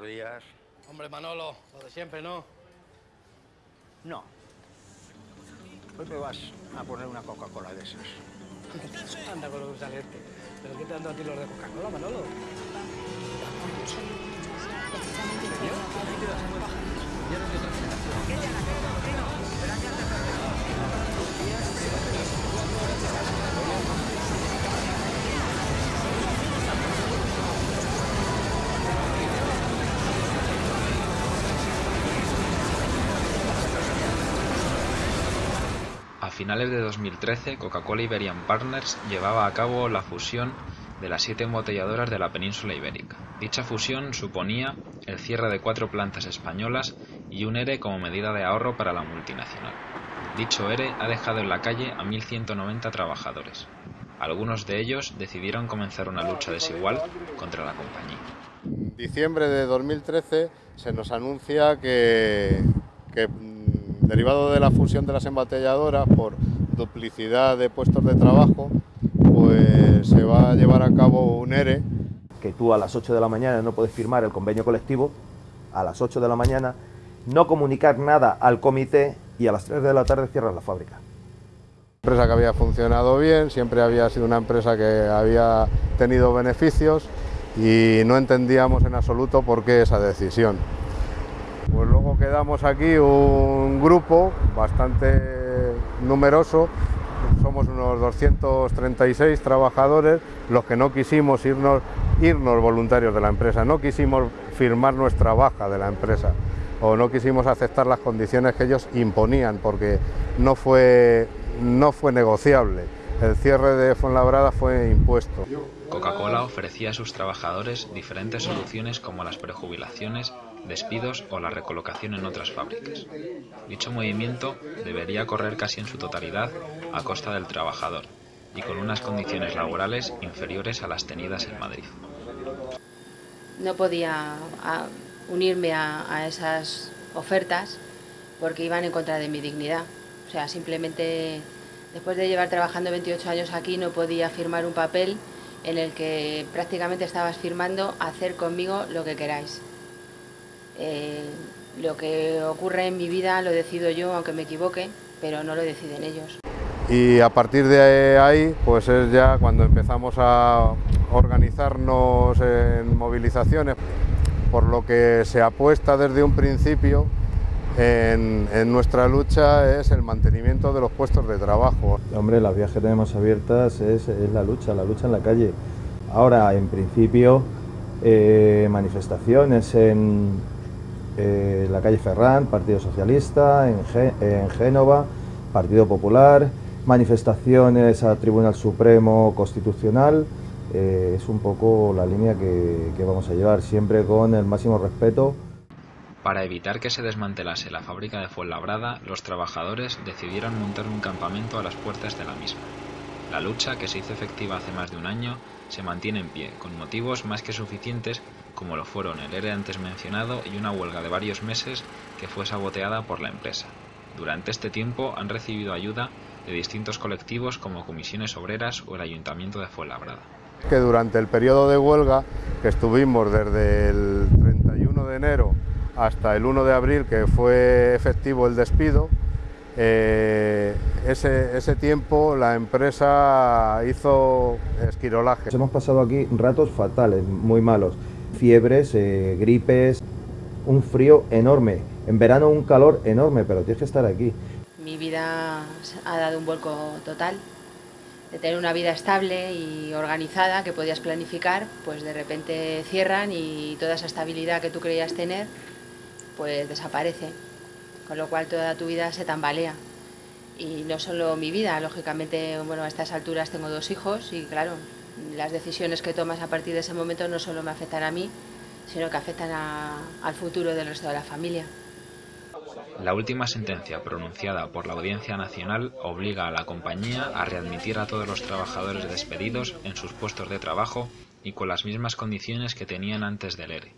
buenos días. Hombre, Manolo, lo de siempre, ¿no? No. Hoy me vas a poner una Coca-Cola de esas. Anda con lo que sale este. ¿Pero qué te dan a ti los de Coca-Cola, Manolo? Finales de 2013, Coca-Cola Iberian Partners llevaba a cabo la fusión de las siete embotelladoras de la península ibérica. Dicha fusión suponía el cierre de cuatro plantas españolas y un ERE como medida de ahorro para la multinacional. Dicho ERE ha dejado en la calle a 1.190 trabajadores. Algunos de ellos decidieron comenzar una lucha desigual contra la compañía. Diciembre de 2013 se nos anuncia que, derivado de la fusión de las embotelladoras por duplicidad de puestos de trabajo, pues se va a llevar a cabo un ERE. Que tú a las 8 de la mañana no puedes firmar el convenio colectivo, a las 8 de la mañana, no comunicar nada al comité y a las 3 de la tarde cierras la fábrica. Empresa que había funcionado bien, siempre había sido una empresa que había tenido beneficios y no entendíamos en absoluto por qué esa decisión. Quedamos aquí un grupo bastante numeroso, somos unos 236 trabajadores los que no quisimos irnos, irnos voluntarios de la empresa, no quisimos firmar nuestra baja de la empresa o no quisimos aceptar las condiciones que ellos imponían porque no fue, no fue negociable. El cierre de Fuenlabrada fue impuesto. Coca-Cola ofrecía a sus trabajadores diferentes soluciones como las prejubilaciones, despidos o la recolocación en otras fábricas. Dicho movimiento debería correr casi en su totalidad a costa del trabajador y con unas condiciones laborales inferiores a las tenidas en Madrid. No podía a, unirme a esas ofertas porque iban en contra de mi dignidad. O sea, simplemente después de llevar trabajando 28 años aquí no podía firmar un papel en el que prácticamente estabas firmando hacer conmigo lo que queráis. Eh, lo que ocurre en mi vida lo decido yo, aunque me equivoque, pero no lo deciden ellos. Y a partir de ahí, pues es ya cuando empezamos a organizarnos en movilizaciones, por lo que se apuesta desde un principio en, en, nuestra lucha es el mantenimiento de los puestos de trabajo. Hombre, las vías que tenemos abiertas es, es la lucha, la lucha en la calle. Ahora, en principio, eh, manifestaciones en, eh, la calle Ferrán, Partido Socialista, en, en Génova, Partido Popular, manifestaciones al Tribunal Supremo Constitucional, eh, es un poco la línea que, que vamos a llevar, siempre con el máximo respeto. Para evitar que se desmantelase la fábrica de Fuenlabrada, los trabajadores decidieron montar un campamento a las puertas de la misma. La lucha, que se hizo efectiva hace más de un año, se mantiene en pie, con motivos más que suficientes como lo fueron el ERE antes mencionado y una huelga de varios meses que fue saboteada por la empresa. Durante este tiempo han recibido ayuda de distintos colectivos como comisiones obreras o el Ayuntamiento de Fuenlabrada. Que durante el periodo de huelga, que estuvimos desde el 31 de enero hasta el 1 de abril, que fue efectivo el despido, eh, ese, ese, tiempo la empresa hizo esquirolaje. Hemos pasado aquí ratos fatales, muy malos, fiebres, eh, gripes, un frío enorme, en verano un calor enorme, pero tienes que estar aquí. Mi vida ha dado un vuelco total, de tener una vida estable y organizada que podías planificar, pues de repente cierran y toda esa estabilidad que tú creías tener pues desaparece, con lo cual toda tu vida se tambalea. Y no solo mi vida, lógicamente, bueno, a estas alturas tengo dos hijos y claro, las decisiones que tomas a partir de ese momento no solo me afectan a mí, sino que afectan al futuro del resto de la familia. La última sentencia pronunciada por la Audiencia Nacional obliga a la compañía a readmitir a todos los trabajadores despedidos en sus puestos de trabajo y con las mismas condiciones que tenían antes del ERE.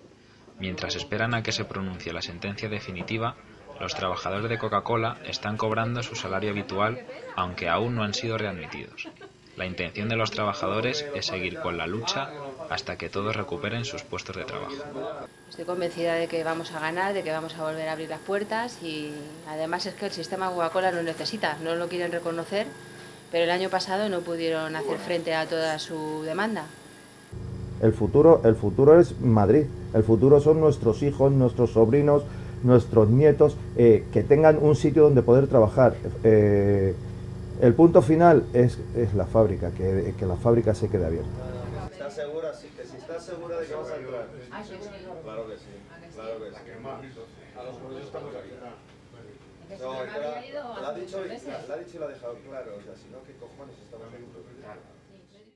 Mientras esperan a que se pronuncie la sentencia definitiva, los trabajadores de Coca-Cola están cobrando su salario habitual, aunque aún no han sido readmitidos. La intención de los trabajadores es seguir con la lucha hasta que todos recuperen sus puestos de trabajo. Estoy convencida de que vamos a ganar, de que vamos a volver a abrir las puertas y además es que el sistema Coca-Cola lo necesita, no lo quieren reconocer, pero el año pasado no pudieron hacer frente a toda su demanda. El futuro, el futuro es Madrid, el futuro son nuestros hijos, nuestros sobrinos, nuestros nietos, eh, que tengan un sitio donde poder trabajar. Eh, el punto final es, es la fábrica, que, que la fábrica se quede abierta. ¿Estás segura? Sí, que si estás segura de que vas a entrar. Claro que sí, claro que sí. A los jueces estamos aquí. No, claro, la ha dicho y la ha dicho y la ha dejado claro. O sea, si no, ¿qué cojones estamos aquí?